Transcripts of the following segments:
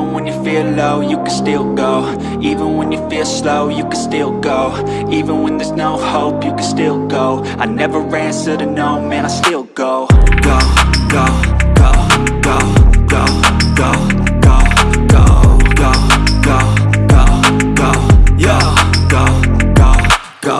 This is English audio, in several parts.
Even when you feel low, you can still go Even when you feel slow, you can still go Even when there's no hope, you can still go I never answer to no, man, I still go Go, go, go, go, go, go, go, go, go, go, go, go, go, go, go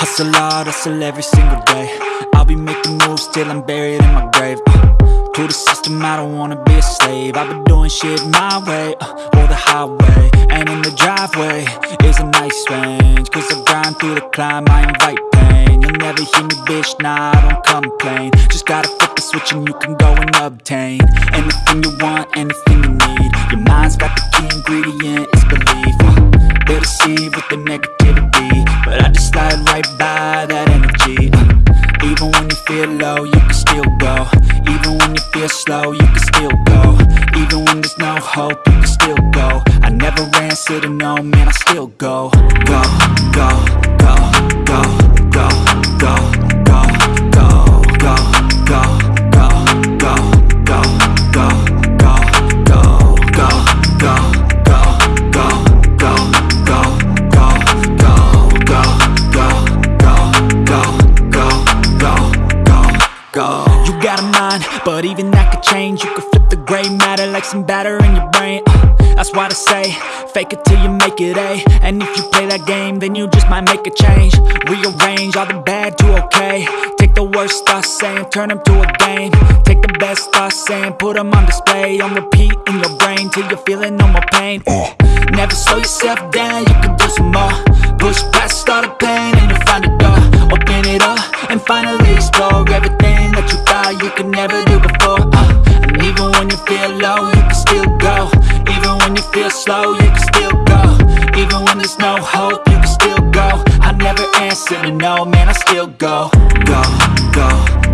Hustle hard, hustle every single day I'll be making moves till I'm buried in my grave uh, To the system, I don't wanna be a slave. I've been doing shit my way, uh, or the highway. And in the driveway is a nice range Cause I grind through the climb, I invite pain. You'll never hear me, bitch, nah, I don't complain. Just gotta flip the switch and you can go and obtain Anything you want, anything you can still go. Even when you feel slow, you can still go. Even when there's no hope, you can still go. I never answer to no, man, I still go, go, go, go, mind, but even that could change. You could flip the gray matter like some batter in your brain. Uh, That's why they say, fake it till you make it A. And if you play that game, then you just might make a change. Rearrange all the bad to okay. Take the worst thoughts saying, turn them to a game. Take the best thoughts saying, put them on display. On repeat in your brain till you're feeling no more pain. Uh, Never slow yourself down, you can do some more. Push past all the pain and you'll find a door. Open it up and finally slow, you can still go. Even when there's no hope, you can still go. I never answer to no, man, I still go. Go, go, go, go,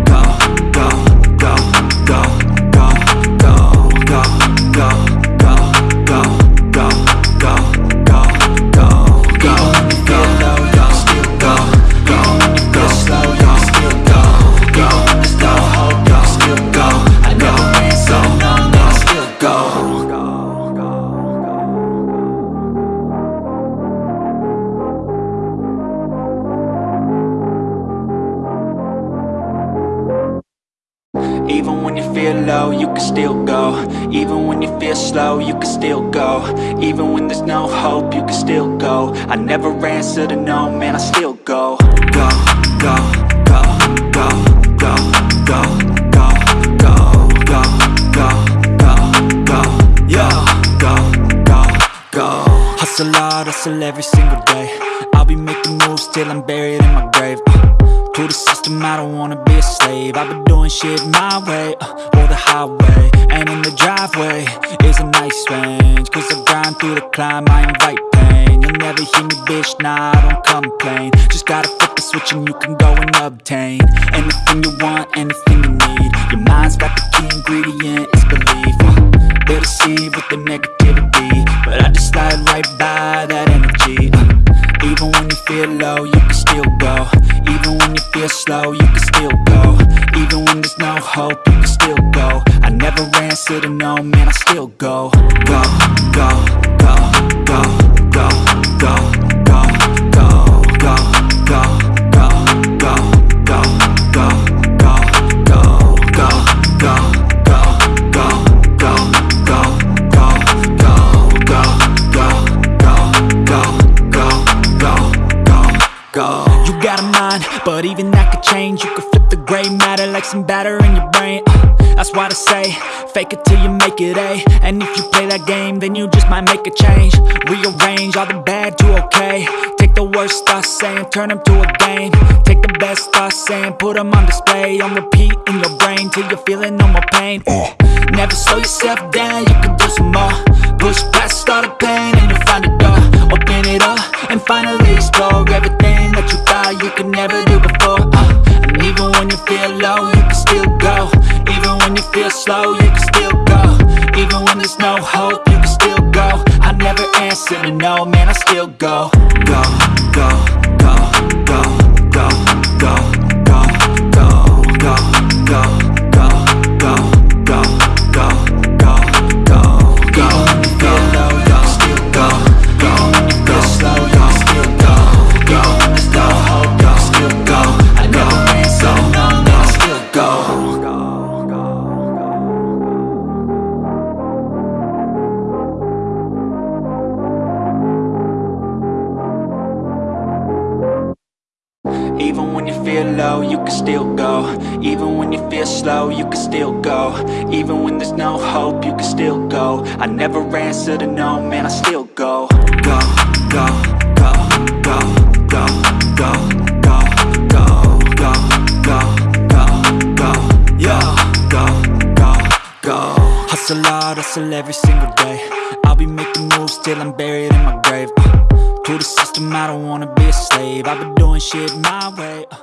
low, you can still go Even when you feel slow, you can still go Even when there's no hope, you can still go I never answer to no, man, I still go Go, go, go, go, go, go, go, go, go, go, go, go, go, go, go Hustle hard, hustle every single day I'll be making moves till I'm buried in my grave uh, to the system, I don't wanna be a slave. I've been doing shit my way, uh, or the highway. And in the driveway is a nice range Cause I grind through the climb, I invite pain. You'll never hear me, bitch, nah, I don't complain. Just gotta flip the switch and you can go and obtain Anything you want, anything you need. Your mind's got the key ingredient, it's belief uh, They'll deceive with the negativity. But I just slide right by that energy uh, even when you feel low, you can still go feel slow, you can still go Even when there's no hope, you can still go I never answer to no, man, I still go Go, go, go, go, go, go, go, go, go, go, go, go, go, go, go, go, go, go, go, go, you got a mind, but even that could change. You could flip the gray matter like some batter in your brain. Uh, that's why I say, fake it till you make it A And if you play that game, then you just might make a change. Rearrange all the bad to okay. Take the worst thoughts saying, turn them to a game. Take the best thoughts saying, put them on display. On repeat in your brain, till you're feeling no more pain. Uh. Never slow yourself down, you can do some more. Push past all the pain and you'll find a door. Open it up and finally explore everything. Never answer to no, man, I still go, go, go, go, go, can still go Even when you feel slow, you can still go Even when there's no hope, you can still go I never answer to no, man, I still go Go, go, go, go, go, go, go, go, go, go, go, go, yo, go, go, go Hustle hard, hustle every single day I'll be making moves till I'm buried in my grave uh, To the system, I don't wanna be a slave. I've been doing shit my way uh,